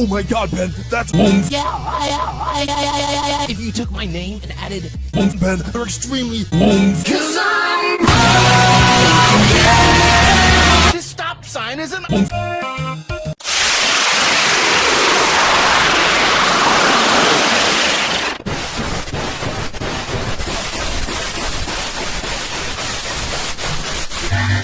Oh my god, Ben, that's Yeah, I, I, I, I, I, if you took my name and added Ben, they're extremely this stop sign isn't.